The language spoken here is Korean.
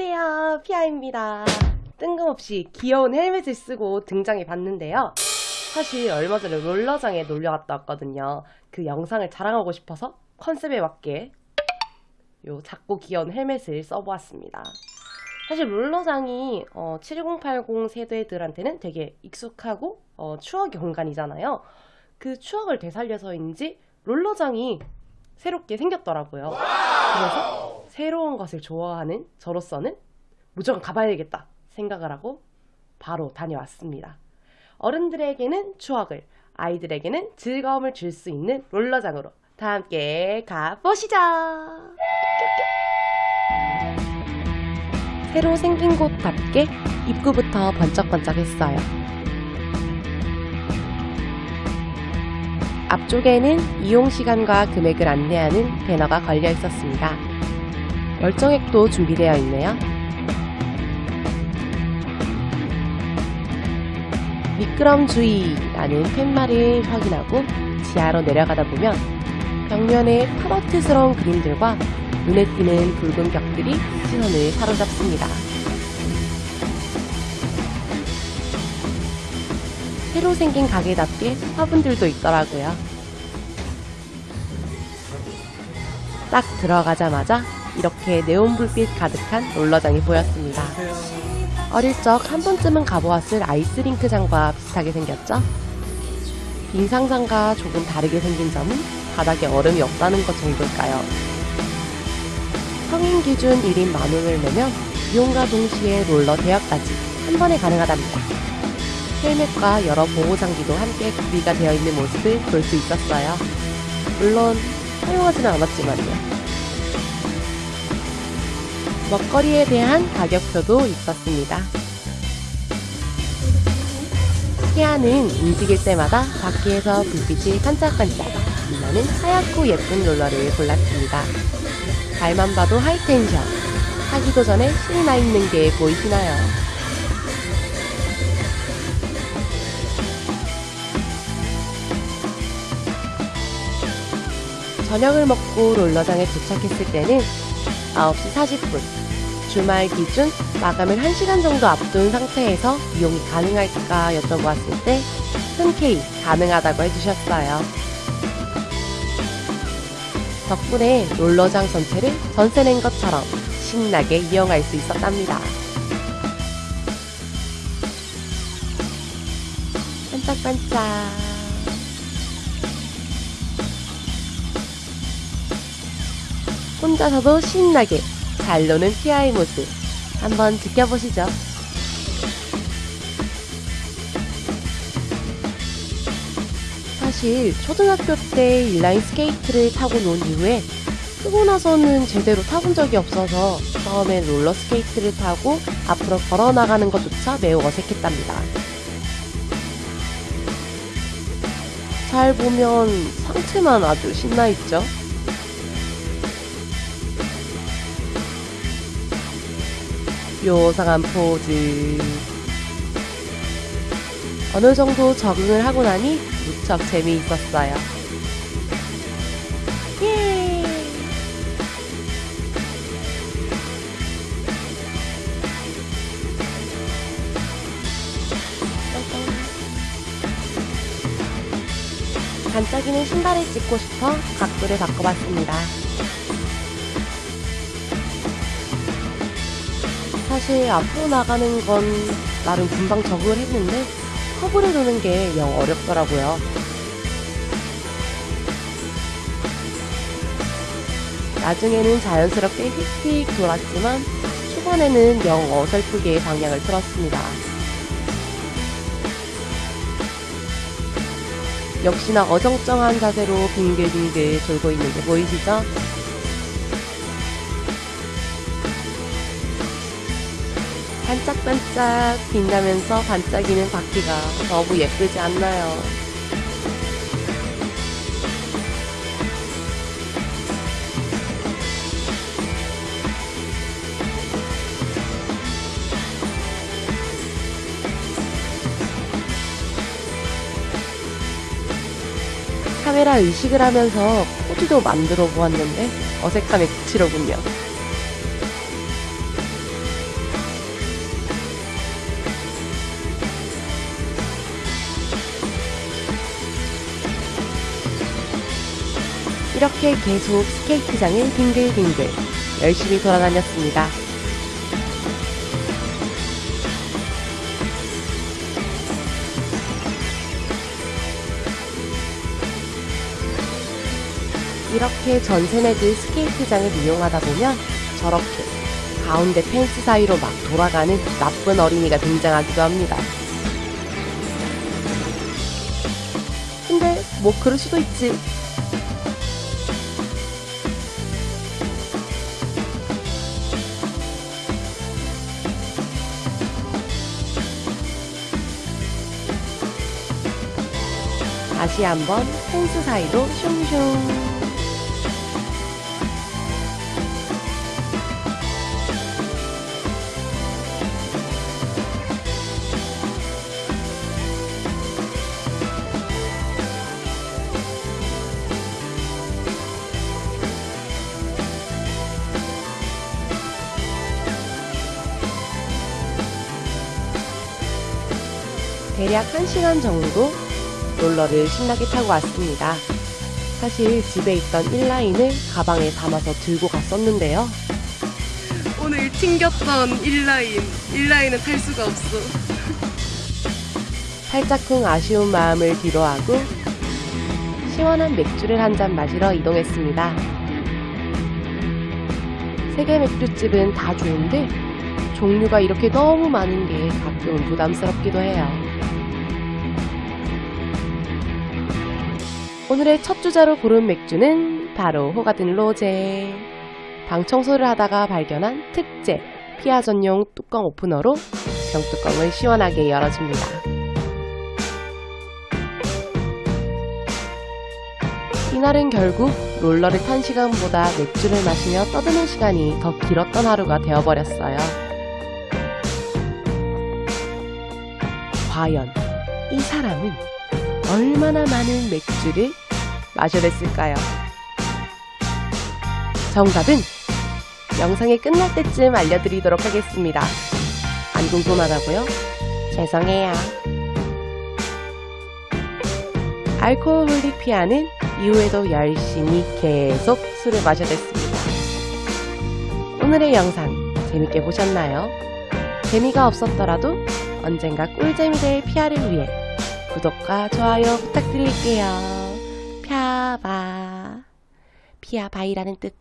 안녕하세요. 피아입니다. 뜬금없이 귀여운 헬멧을 쓰고 등장해 봤는데요. 사실 얼마 전에 롤러장에 놀러 갔다 왔거든요. 그 영상을 자랑하고 싶어서 컨셉에 맞게 요 작고 귀여운 헬멧을 써보았습니다. 사실 롤러장이 어, 7080 세대들한테는 되게 익숙하고 어, 추억의 공간이잖아요. 그 추억을 되살려서인지 롤러장이 새롭게 생겼더라고요. 그래서 새로운 것을 좋아하는 저로서는 무조건 가봐야겠다 생각을 하고 바로 다녀왔습니다. 어른들에게는 추억을, 아이들에게는 즐거움을 줄 수 있는 롤러장으로 다 함께 가보시죠! 새로 생긴 곳답게 입구부터 번쩍번쩍했어요. 앞쪽에는 이용 시간과 금액을 안내하는 배너가 걸려 있었습니다. 열정액도 준비되어 있네요. 미끄럼 주의라는 팻말을 확인하고 지하로 내려가다 보면 벽면에 파마트스러운 그림들과 눈에 띄는 붉은 벽들이 시선을 사로잡습니다. 새로 생긴 가게답게 화분들도 있더라고요. 딱 들어가자마자 이렇게 네온 불빛 가득한 롤러장이 보였습니다. 어릴 적 한 번쯤은 가보았을 아이스링크장과 비슷하게 생겼죠? 빙상장과 조금 다르게 생긴 점은 바닥에 얼음이 없다는 것 정도일까요? 성인 기준 1인 만 원을 내면 이용과 동시에 롤러 대여까지 한 번에 가능하답니다. 헬멧과 여러 보호 장비도 함께 구비가 되어 있는 모습을 볼 수 있었어요. 물론 사용하지는 않았지만요. 먹거리에 대한 가격표도 있었습니다. 키아는 움직일 때마다 바퀴에서 불빛이 반짝반짝 빛나는 하얗고 예쁜 롤러를 골랐습니다. 발만 봐도 하이텐션, 하기도 전에 신이 나 있는 게 보이시나요? 저녁을 먹고 롤러장에 도착했을 때는 9시 40분 주말 기준 마감을 1시간 정도 앞둔 상태에서 이용이 가능할까 여쭤보았을 때 흔쾌히 가능하다고 해주셨어요. 덕분에 롤러장 전체를 전세 낸 것처럼 신나게 이용할 수 있었답니다. 반짝반짝 혼자서도 신나게 잘 노는 피아의 모습 한번 지켜보시죠. 사실 초등학교 때 인라인 스케이트를 타고 논 이후에 크고 나서는 제대로 타본 적이 없어서 처음엔 롤러 스케이트를 타고 앞으로 걸어 나가는 것조차 매우 어색했답니다. 잘 보면 상체만 아주 신나 있죠? 요상한 포즈 어느 정도 적응을 하고 나니 무척 재미있었어요. 예! 반짝이는 신발을 찍고 싶어 각도를 바꿔봤습니다. 사실 앞으로 나가는 건 나름 금방 적응을 했는데 커브를 도는 게 영 어렵더라고요. 나중에는 자연스럽게 휙휙 돌았지만 초반에는 영 어설프게 방향을 틀었습니다. 역시나 어정쩡한 자세로 빙글빙글 돌고 있는 게 보이시죠? 반짝반짝 빛나면서 반짝이는 바퀴가 너무 예쁘지 않나요? 카메라 의식을 하면서 포즈도 만들어 보았는데 어색함에 그치로군요. 이렇게 계속 스케이트장을 빙글빙글 열심히 돌아다녔습니다. 이렇게 전세네드 스케이트장을 이용하다 보면 저렇게 가운데 펜스 사이로 막 돌아가는 나쁜 어린이가 등장하기도 합니다. 근데 뭐 그럴 수도 있지. 다시 한번 펜스 사이로 슝슝. 대략 1시간 정도 롤러를 신나게 타고 왔습니다. 사실 집에 있던 1라인을 가방에 담아서 들고 갔었는데요. 오늘 튕겼던 1라인, 1라인은 탈 수가 없어. 살짝쿵 아쉬운 마음을 뒤로하고 시원한 맥주를 한 잔 마시러 이동했습니다. 세계 맥주집은 다 좋은데 종류가 이렇게 너무 많은 게 가끔은 부담스럽기도 해요. 오늘의 첫 주자로 고른 맥주는 바로 호가든 로제. 방 청소를 하다가 발견한 특제 피아 전용 뚜껑 오프너로 병뚜껑을 시원하게 열어줍니다. 이날은 결국 롤러를 탄 시간보다 맥주를 마시며 떠드는 시간이 더 길었던 하루가 되어버렸어요. 과연 이 사람은 얼마나 많은 맥주를 마셔댔을까요? 정답은 영상이 끝날 때쯤 알려드리도록 하겠습니다. 안 궁금하다고요? 죄송해요. 알코올홀릭 피아는 이후에도 열심히 계속 술을 마셔댔습니다. 오늘의 영상 재밌게 보셨나요? 재미가 없었더라도 언젠가 꿀잼이 될 피아를 위해 구독과 좋아요 부탁드릴게요. 펴바. 피아바이라는 뜻.